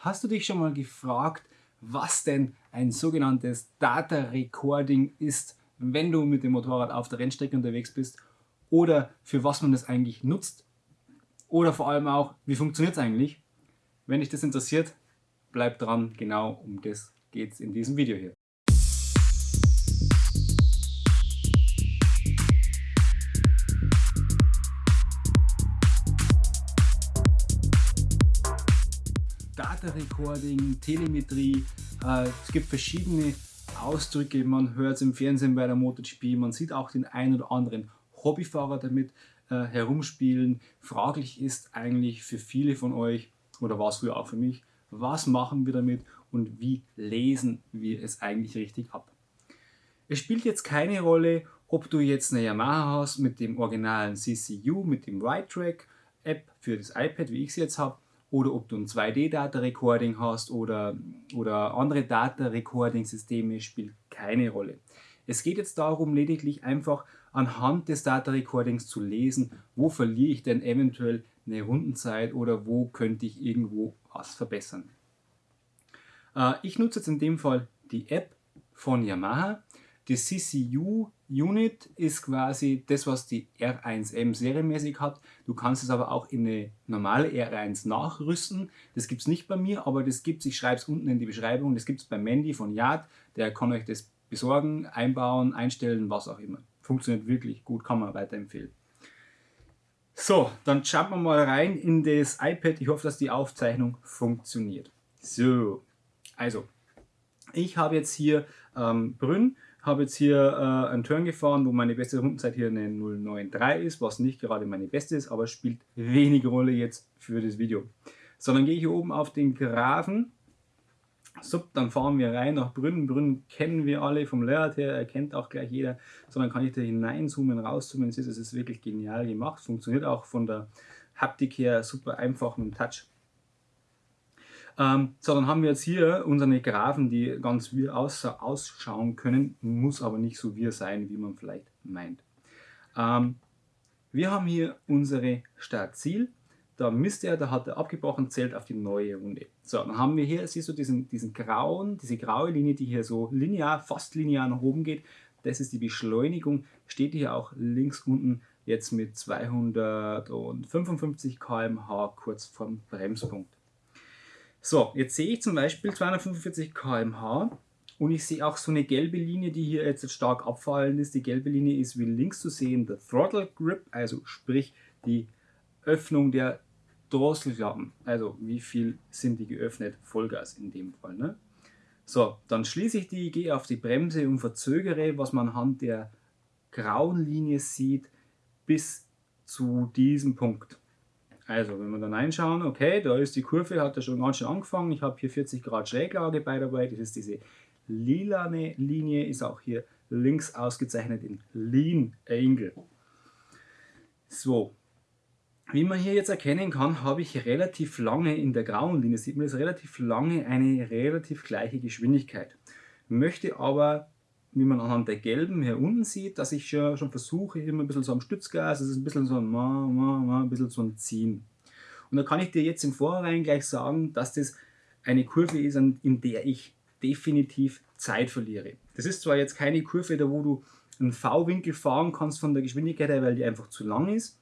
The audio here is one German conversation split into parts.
Hast du dich schon mal gefragt, was denn ein sogenanntes Data Recording ist, wenn du mit dem Motorrad auf der Rennstrecke unterwegs bist oder für was man das eigentlich nutzt oder vor allem auch, wie funktioniert es eigentlich? Wenn dich das interessiert, bleib dran, genau um das geht es in diesem Video hier. Data Recording, Telemetrie, äh, es gibt verschiedene Ausdrücke, man hört es im Fernsehen bei der MotoGP, man sieht auch den einen oder anderen Hobbyfahrer damit äh, herumspielen. Fraglich ist eigentlich für viele von euch, oder war es früher auch für mich, was machen wir damit und wie lesen wir es eigentlich richtig ab. Es spielt jetzt keine Rolle, ob du jetzt eine Yamaha hast mit dem originalen CCU, mit dem Ride Track App für das iPad, wie ich es jetzt habe, oder ob du ein 2D-Data-Recording hast oder, oder andere Data-Recording-Systeme, spielt keine Rolle. Es geht jetzt darum, lediglich einfach anhand des Data-Recordings zu lesen, wo verliere ich denn eventuell eine Rundenzeit oder wo könnte ich irgendwo was verbessern. Äh, ich nutze jetzt in dem Fall die App von Yamaha. Die CCU Unit ist quasi das, was die R1M serienmäßig hat. Du kannst es aber auch in eine normale R1 nachrüsten. Das gibt es nicht bei mir, aber das gibt es, ich schreibe es unten in die Beschreibung, das gibt es bei Mandy von Yard. Der kann euch das besorgen, einbauen, einstellen, was auch immer. Funktioniert wirklich gut, kann man weiterempfehlen. So, dann schauen wir mal rein in das iPad. Ich hoffe, dass die Aufzeichnung funktioniert. So, also, ich habe jetzt hier ähm, Brünn habe jetzt hier äh, einen Turn gefahren, wo meine beste Rundenzeit hier eine 093 ist, was nicht gerade meine beste ist, aber spielt wenig Rolle jetzt für das Video. So, dann gehe ich hier oben auf den Grafen. So, dann fahren wir rein nach Brünn. Brünn kennen wir alle vom Layout her, erkennt auch gleich jeder. So, dann kann ich da hineinzoomen, rauszoomen. Es ist, es ist wirklich genial gemacht, funktioniert auch von der Haptik her super einfach mit dem Touch. Ähm, so, dann haben wir jetzt hier unsere Graphen, die ganz wir ausschauen können, muss aber nicht so wir sein, wie man vielleicht meint. Ähm, wir haben hier unsere Startziel. Da misst er, da hat er abgebrochen, zählt auf die neue Runde. So, dann haben wir hier, siehst du diesen, diesen grauen, diese graue Linie, die hier so linear, fast linear nach oben geht. Das ist die Beschleunigung. Steht hier auch links unten jetzt mit 255 km/h kurz vorm Bremspunkt. So, jetzt sehe ich zum Beispiel 245 km/h und ich sehe auch so eine gelbe Linie, die hier jetzt stark abfallen ist. Die gelbe Linie ist wie links zu sehen der Throttle Grip, also sprich die Öffnung der Drosselklappen. Also wie viel sind die geöffnet? Vollgas in dem Fall. Ne? So, dann schließe ich die, gehe auf die Bremse und verzögere, was man anhand der grauen Linie sieht, bis zu diesem Punkt. Also, wenn wir dann einschauen, okay, da ist die Kurve, hat ja schon ganz schön angefangen. Ich habe hier 40 Grad Schräglage bei dabei. Das ist diese lilane Linie, ist auch hier links ausgezeichnet in Lean Angle. So, wie man hier jetzt erkennen kann, habe ich relativ lange in der grauen Linie, sieht man das relativ lange eine relativ gleiche Geschwindigkeit. Möchte aber wie man anhand der gelben hier unten sieht, dass ich schon, schon versuche, immer ein bisschen so am Stützgas, es ist ein bisschen so ein, ma, ma, ma, ein bisschen so ein Ziehen. Und da kann ich dir jetzt im Vorhinein gleich sagen, dass das eine Kurve ist, in der ich definitiv Zeit verliere. Das ist zwar jetzt keine Kurve, da wo du einen V-Winkel fahren kannst von der Geschwindigkeit her, weil die einfach zu lang ist,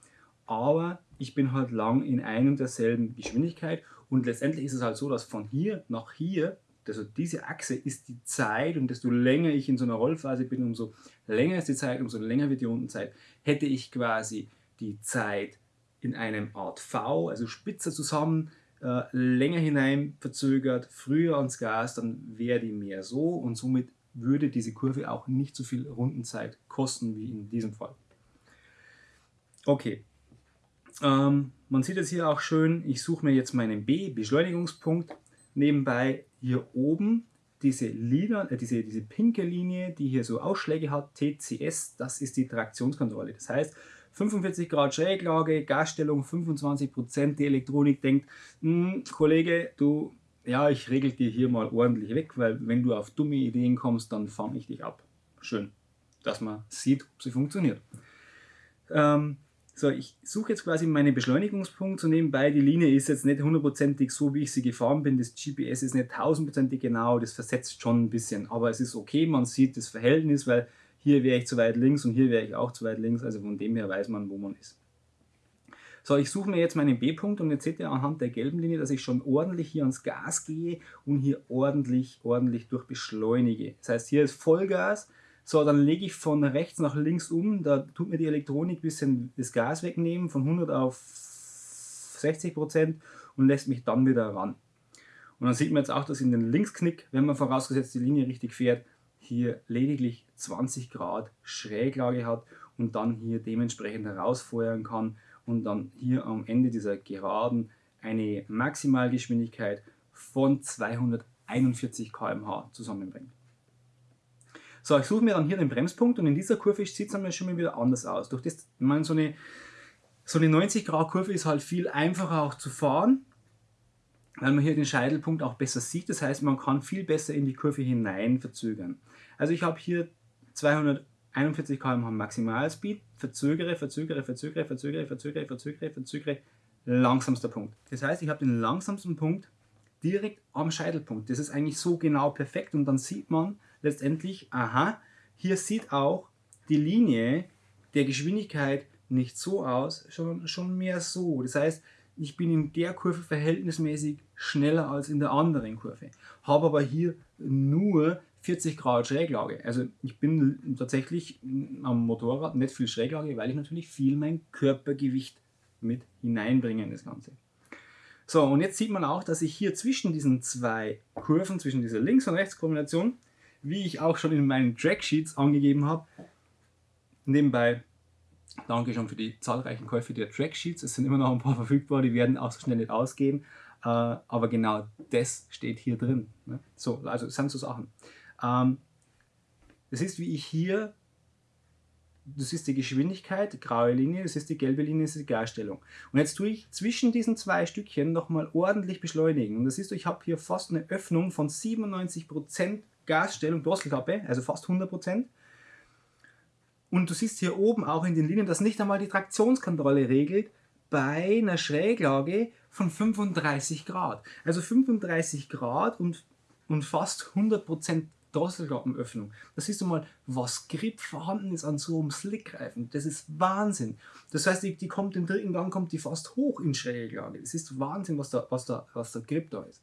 aber ich bin halt lang in ein und derselben Geschwindigkeit und letztendlich ist es halt so, dass von hier nach hier also diese Achse ist die Zeit und desto länger ich in so einer Rollphase bin, umso länger ist die Zeit, umso länger wird die Rundenzeit. Hätte ich quasi die Zeit in einem Art V, also spitzer zusammen, äh, länger hinein verzögert, früher ans Gas, dann wäre die mehr so und somit würde diese Kurve auch nicht so viel Rundenzeit kosten wie in diesem Fall. Okay, ähm, man sieht es hier auch schön, ich suche mir jetzt meinen B, Beschleunigungspunkt, nebenbei hier oben diese, Lila, äh, diese, diese pinke Linie, die hier so Ausschläge hat, TCS, das ist die Traktionskontrolle. Das heißt, 45 Grad Schräglage, Gasstellung 25%, die Elektronik denkt, hm, Kollege, du, ja, ich regel dir hier mal ordentlich weg, weil wenn du auf dumme Ideen kommst, dann fange ich dich ab. Schön, dass man sieht, ob sie funktioniert. Ähm, So, ich suche jetzt quasi meinen Beschleunigungspunkt so nebenbei. Die Linie ist jetzt nicht hundertprozentig so, wie ich sie gefahren bin. Das GPS ist nicht tausendprozentig genau, das versetzt schon ein bisschen. Aber es ist okay, man sieht das Verhältnis, weil hier wäre ich zu weit links und hier wäre ich auch zu weit links. Also von dem her weiß man, wo man ist. So, ich suche mir jetzt meinen B-Punkt und jetzt seht ihr anhand der gelben Linie, dass ich schon ordentlich hier ans Gas gehe und hier ordentlich, ordentlich durchbeschleunige. Das heißt, hier ist Vollgas so, dann lege ich von rechts nach links um, da tut mir die Elektronik ein bisschen das Gas wegnehmen, von 100 auf 60 Prozent und lässt mich dann wieder ran. Und dann sieht man jetzt auch, dass in den Linksknick, wenn man vorausgesetzt die Linie richtig fährt, hier lediglich 20 Grad Schräglage hat und dann hier dementsprechend herausfeuern kann und dann hier am Ende dieser Geraden eine Maximalgeschwindigkeit von 241 km/h zusammenbringt. So, ich suche mir dann hier den Bremspunkt und in dieser Kurve sieht es schon mal wieder anders aus. Durch das, ich meine, so eine, so eine 90 Grad Kurve ist halt viel einfacher auch zu fahren, weil man hier den Scheitelpunkt auch besser sieht. Das heißt, man kann viel besser in die Kurve hinein verzögern. Also ich habe hier 241 km/h Maximalspeed, verzögere, verzögere, verzögere, verzögere, verzögere, verzögere, verzögere, langsamster Punkt. Das heißt, ich habe den langsamsten Punkt direkt am Scheitelpunkt. Das ist eigentlich so genau perfekt und dann sieht man, letztendlich, aha, hier sieht auch die Linie der Geschwindigkeit nicht so aus, sondern schon mehr so. Das heißt, ich bin in der Kurve verhältnismäßig schneller als in der anderen Kurve, habe aber hier nur 40 Grad Schräglage. Also ich bin tatsächlich am Motorrad nicht viel Schräglage, weil ich natürlich viel mein Körpergewicht mit hineinbringe in das Ganze. So, und jetzt sieht man auch, dass ich hier zwischen diesen zwei Kurven, zwischen dieser Links- und Rechts-Kombination, wie ich auch schon in meinen Tracksheets angegeben habe. Nebenbei danke schon für die zahlreichen Käufe der Tracksheets. Es sind immer noch ein paar verfügbar, die werden auch so schnell nicht ausgehen. Äh, aber genau das steht hier drin. Ne? So, also das sind so Sachen. Ähm, das ist, wie ich hier, das ist die Geschwindigkeit, graue Linie, das ist die gelbe Linie, das ist die Gasstellung. Und jetzt tue ich zwischen diesen zwei Stückchen nochmal ordentlich beschleunigen. Und das ist, ich habe hier fast eine Öffnung von 97% Gasstellung, Drosselklappe, also fast 100%. Und du siehst hier oben auch in den Linien, dass nicht einmal die Traktionskontrolle regelt bei einer Schräglage von 35 Grad. Also 35 Grad und, und fast 100% Drosselklappenöffnung. Da siehst du mal, was Grip vorhanden ist an so einem Slickreifen. Das ist Wahnsinn. Das heißt, die, die kommt im dritten Gang kommt die fast hoch in Schräglage. Das ist Wahnsinn, was da, was da, was da Grip da ist.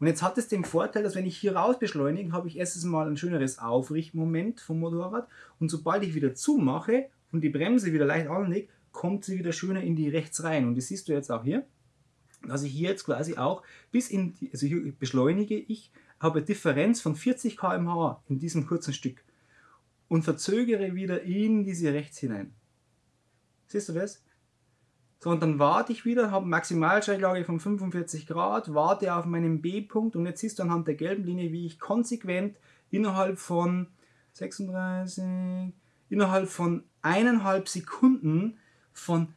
Und jetzt hat es den Vorteil, dass wenn ich hier raus beschleunige, habe ich erstens mal ein schöneres Aufrichtmoment vom Motorrad und sobald ich wieder zumache und die Bremse wieder leicht anlege, kommt sie wieder schöner in die rechts rein. Und das siehst du jetzt auch hier, dass ich hier jetzt quasi auch bis in, die, also hier beschleunige ich, habe eine Differenz von 40 km/h in diesem kurzen Stück und verzögere wieder in diese rechts hinein. Siehst du das? So, und dann warte ich wieder, habe Maximalschräglage von 45 Grad, warte auf meinen B-Punkt und jetzt siehst du anhand der gelben Linie, wie ich konsequent innerhalb von 36, innerhalb von eineinhalb Sekunden von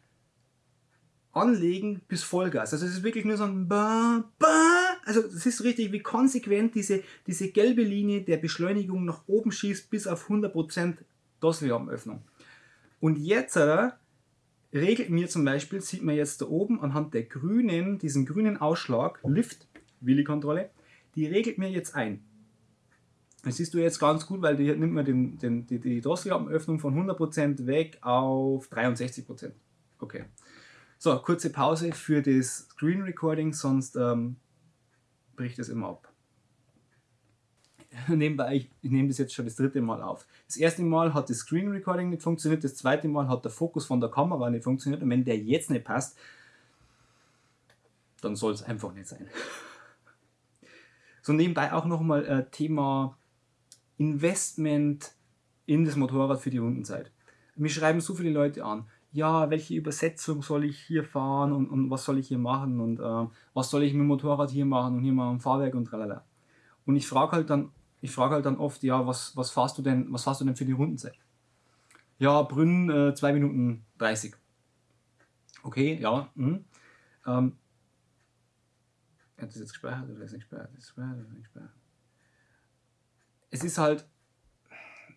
Anlegen bis Vollgas. Also es ist wirklich nur so ein ba, ba. Also es ist richtig, wie konsequent diese, diese gelbe Linie der Beschleunigung nach oben schießt bis auf 100% Drosselklappenöffnung. Und jetzt äh, regelt mir zum Beispiel, sieht man jetzt da oben anhand der grünen, diesen grünen Ausschlag, Lift, Willi-Kontrolle, die regelt mir jetzt ein. Das siehst du jetzt ganz gut, weil die nimmt man den, den, die, die Drosselklappenöffnung von 100% weg auf 63%. Okay. So, kurze Pause für das Screen Recording, sonst ähm, bricht es immer ab. nebenbei, ich, ich nehme das jetzt schon das dritte Mal auf. Das erste Mal hat das Screen Recording nicht funktioniert, das zweite Mal hat der Fokus von der Kamera nicht funktioniert und wenn der jetzt nicht passt, dann soll es einfach nicht sein. So nebenbei auch nochmal äh, Thema Investment in das Motorrad für die Rundenzeit. Mir schreiben so viele Leute an, ja, welche Übersetzung soll ich hier fahren und, und was soll ich hier machen und äh, was soll ich mit dem Motorrad hier machen und hier mal am Fahrwerk und tralala. Und ich frage halt dann ich frage halt dann oft, ja, was, was fahrst du denn, was fahrst du denn für die Rundenzeit? Ja, Brünn äh, 2 Minuten 30. Okay, ja. Mh. Ähm, hat das jetzt gespeichert oder ist nicht gespeichert? Ist nicht gespeichert? Es ist halt,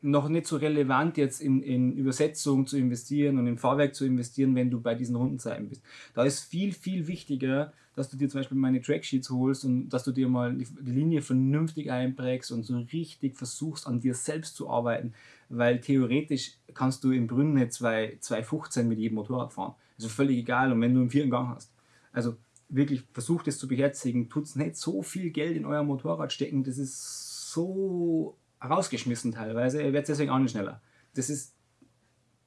noch nicht so relevant jetzt in, in Übersetzung zu investieren und in Fahrwerk zu investieren, wenn du bei diesen Rundenzeiten bist. Da ist viel, viel wichtiger, dass du dir zum Beispiel meine Tracksheets holst und dass du dir mal die, Linie vernünftig einprägst und so richtig versuchst, an dir selbst zu arbeiten, weil theoretisch kannst du im Brünne 215 mit jedem Motorrad fahren. Also völlig egal, und wenn du einen vierten Gang hast. Also wirklich versucht es zu beherzigen, tut es nicht so viel Geld in euer Motorrad stecken, das ist so rausgeschmissen teilweise, ihr werdet deswegen auch nicht schneller. Das ist,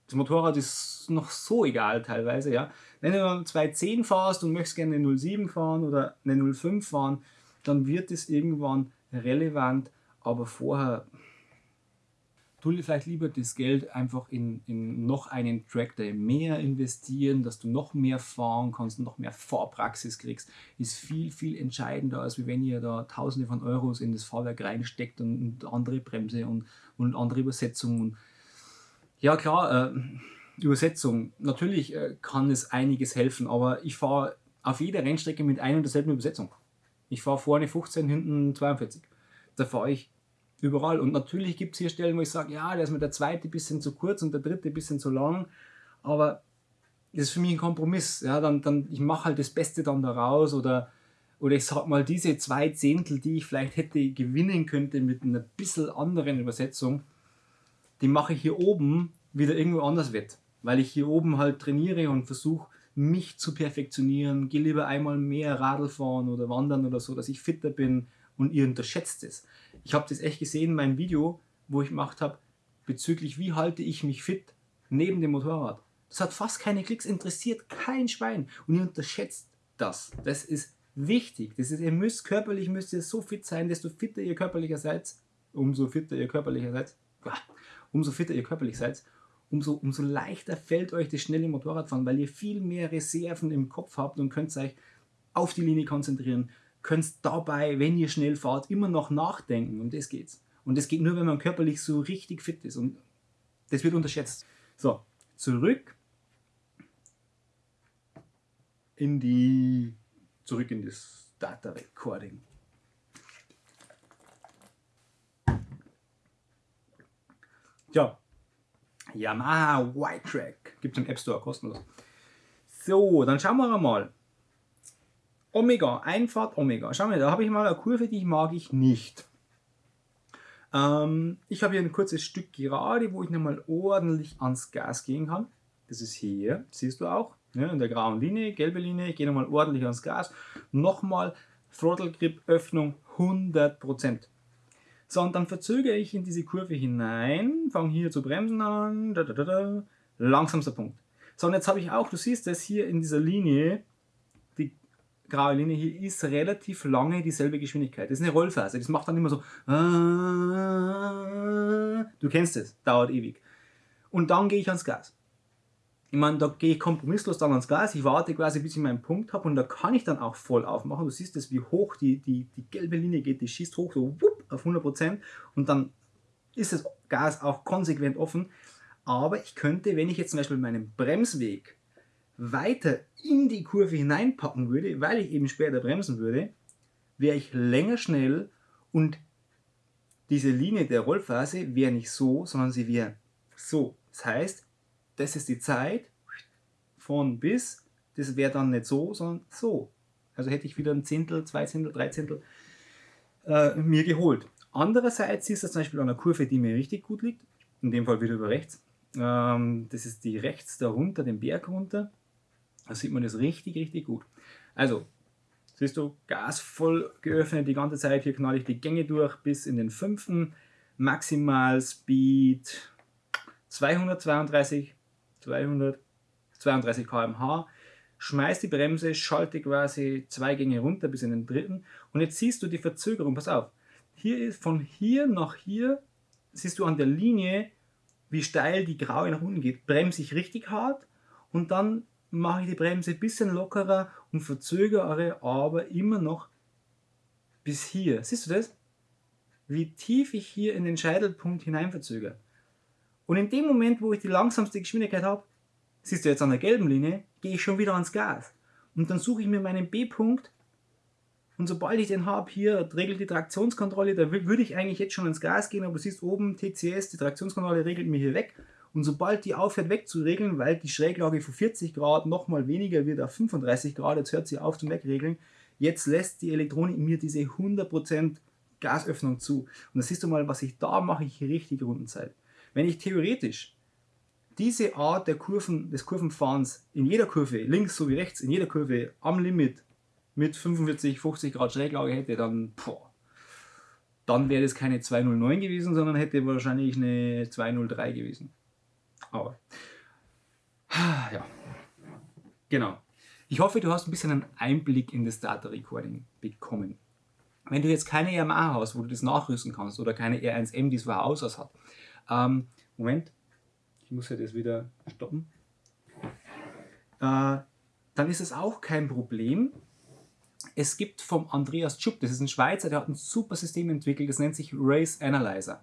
das Motorrad ist noch so egal teilweise, ja. Wenn du 210 fahrst und möchtest gerne eine 07 fahren oder eine 05 fahren, dann wird es irgendwann relevant, aber vorher tu vielleicht lieber das Geld einfach in, in noch einen Tractor mehr investieren, dass du noch mehr fahren kannst, noch mehr Fahrpraxis kriegst, ist viel, viel entscheidender, als wenn ihr da Tausende von Euros in das Fahrwerk reinsteckt und, andere Bremse und, und andere Übersetzungen. Ja klar, äh, Übersetzung, natürlich äh, kann es einiges helfen, aber ich fahre auf jeder Rennstrecke mit einer und derselben Übersetzung. Ich fahre vorne 15, hinten 42. Da fahre ich überall. Und natürlich gibt es hier Stellen, wo ich sage, ja, da ist mir der zweite bisschen zu kurz und der dritte bisschen zu lang. Aber das ist für mich ein Kompromiss. Ja, dann, dann, ich mache halt das Beste dann daraus oder, oder ich sag mal, diese zwei Zehntel, die ich vielleicht hätte gewinnen könnte mit einer bisschen anderen Übersetzung, die mache ich hier oben wieder irgendwo anders wett. Weil ich hier oben halt trainiere und versuche, mich zu perfektionieren, gehe lieber einmal mehr Radl fahren oder wandern oder so, dass ich fitter bin und ihr unterschätzt es. Ich habe das echt gesehen in meinem Video, wo ich gemacht habe, bezüglich wie halte ich mich fit neben dem Motorrad. Das hat fast keine Klicks, interessiert kein Schwein. Und ihr unterschätzt das. Das ist wichtig. Das ist, ihr müsst körperlich müsst ihr so fit sein, desto fitter ihr körperlicher seid, umso fitter ihr körperlicher seid, umso fitter ihr körperlich seid, umso, umso leichter fällt euch das schnelle Motorradfahren, weil ihr viel mehr Reserven im Kopf habt und könnt euch auf die Linie konzentrieren, könnt dabei, wenn ihr schnell fahrt, immer noch nachdenken. Und das geht's. Und das geht nur, wenn man körperlich so richtig fit ist. Und das wird unterschätzt. So, zurück in die, zurück in das Data Recording. Ja, Yamaha White Track gibt es im App Store kostenlos. So, dann schauen wir mal. Omega, Einfahrt Omega. Schau mal, da habe ich mal eine Kurve, die mag ich nicht. Ähm, ich habe hier ein kurzes Stück gerade, wo ich nochmal ordentlich ans Gas gehen kann. Das ist hier, siehst du auch, ja, in der grauen Linie, gelbe Linie. Ich gehe nochmal ordentlich ans Gas. Nochmal Throttle Grip Öffnung 100%. So, und dann verzögere ich in diese Kurve hinein, fange hier zu bremsen an, da, da, da, da, langsamster Punkt. So, und jetzt habe ich auch, du siehst das hier in dieser Linie, graue Linie hier ist relativ lange dieselbe Geschwindigkeit. Das ist eine Rollphase. Das macht dann immer so. Du kennst es, dauert ewig. Und dann gehe ich ans Gas. Ich meine, da gehe ich kompromisslos dann ans Gas. Ich warte quasi, bis ich meinen Punkt habe und da kann ich dann auch voll aufmachen. Du siehst es, wie hoch die, die, die gelbe Linie geht. Die schießt hoch, so wupp, auf 100% und dann ist das Gas auch konsequent offen. Aber ich könnte, wenn ich jetzt zum Beispiel meinen Bremsweg weiter in die Kurve hineinpacken würde, weil ich eben später bremsen würde, wäre ich länger schnell und diese Linie der Rollphase wäre nicht so, sondern sie wäre so. Das heißt, das ist die Zeit von bis, das wäre dann nicht so, sondern so. Also hätte ich wieder ein Zehntel, zwei Zehntel, drei Zehntel äh, mir geholt. Andererseits ist das zum Beispiel an einer Kurve, die mir richtig gut liegt, in dem Fall wieder über rechts. Ähm, das ist die rechts da runter, den Berg runter. Da sieht man das richtig, richtig gut. Also, siehst du, Gas voll geöffnet die ganze Zeit. Hier knall ich die Gänge durch bis in den fünften. Maximal Speed 232, 232 km/h. Schmeiß die Bremse, schalte quasi zwei Gänge runter bis in den dritten. Und jetzt siehst du die Verzögerung. Pass auf. Hier ist von hier nach hier, siehst du an der Linie, wie steil die graue nach unten geht. Bremse ich richtig hart und dann mache ich die Bremse ein bisschen lockerer und verzögere aber immer noch bis hier. Siehst du das? Wie tief ich hier in den Scheitelpunkt hinein verzögere. Und in dem Moment, wo ich die langsamste Geschwindigkeit habe, siehst du jetzt an der gelben Linie, gehe ich schon wieder ans Gas. Und dann suche ich mir meinen B-Punkt Und sobald ich den habe, hier regelt die Traktionskontrolle, da würde ich eigentlich jetzt schon ins Gas gehen, aber du siehst oben TCS, die Traktionskontrolle regelt mir hier weg. Und sobald die aufhört wegzuregeln, weil die Schräglage von 40 Grad nochmal weniger wird auf 35 Grad, jetzt hört sie auf zum Wegregeln, jetzt lässt die Elektronik mir diese 100% Gasöffnung zu. Und da siehst du mal, was ich da mache, ich richtig Rundenzeit. Wenn ich theoretisch diese Art der Kurven, des Kurvenfahrens in jeder Kurve, links sowie rechts, in jeder Kurve am Limit mit 45, 50 Grad Schräglage hätte, dann, boah, dann wäre das keine 209 gewesen, sondern hätte wahrscheinlich eine 203 gewesen. Aber, ja, genau. Ich hoffe, du hast ein bisschen einen Einblick in das Data Recording bekommen. Wenn du jetzt keine Yamaha hast, wo du das nachrüsten kannst, oder keine R1M, die es Haus aus hat, ähm, Moment, ich muss ja das wieder stoppen, äh, dann ist es auch kein Problem. Es gibt vom Andreas Tschupp, das ist ein Schweizer, der hat ein super System entwickelt, das nennt sich Race Analyzer.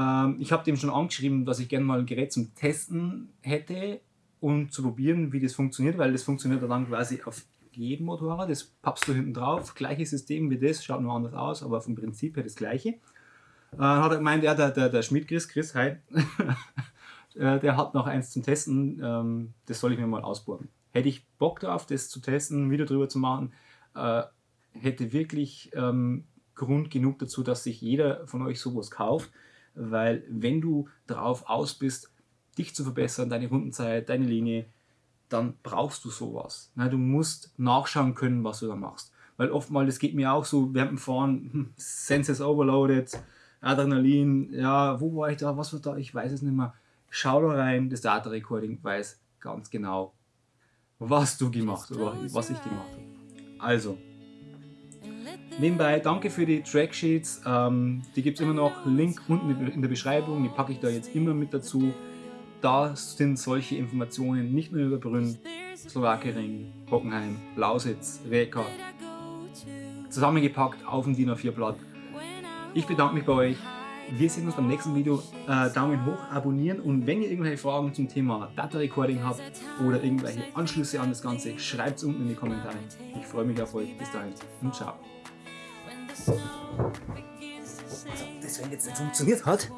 Ähm, ich habe dem schon angeschrieben, dass ich gerne mal ein Gerät zum Testen hätte und zu probieren, wie das funktioniert, weil das funktioniert dann quasi auf jedem Motorrad. Das pappst du hinten drauf, gleiches System wie das, schaut nur anders aus, aber vom Prinzip her das gleiche. Äh, hat er gemeint, ja, der, der, der Schmidt Chris, Chris, hi, Äh, der hat noch eins zum Testen, ähm, das soll ich mir mal ausbauen. Hätte ich Bock drauf, das zu testen, ein Video drüber zu machen, äh, hätte wirklich ähm, Grund genug dazu, dass sich jeder von euch sowas kauft, weil wenn du darauf aus bist, dich zu verbessern, deine Rundenzeit, deine Linie, dann brauchst du sowas. du musst nachschauen können, was du da machst. Weil oftmals, das geht mir auch so, während dem Fahren, Senses overloaded, Adrenalin, ja, wo war ich da, was war da, ich weiß es nicht mehr schau da rein, das Data Recording weiß ganz genau, was du gemacht oder was ich gemacht habe. Also, nebenbei danke für die Tracksheets, ähm, die gibt es immer noch, Link unten in der Beschreibung, die packe ich da jetzt immer mit dazu. Da sind solche Informationen nicht nur über Brünn, Slowakering, Hockenheim, Lausitz, Reka zusammengepackt auf dem DIN A4 Blatt. Ich bedanke mich bei euch. Wir sehen uns beim nächsten Video. Äh, Daumen hoch, abonnieren und wenn ihr irgendwelche Fragen zum Thema Data Recording habt oder irgendwelche Anschlüsse an das Ganze, schreibt es unten in die Kommentare. Ich freue mich auf euch. Bis dahin und ciao. Also, das, jetzt nicht funktioniert hat,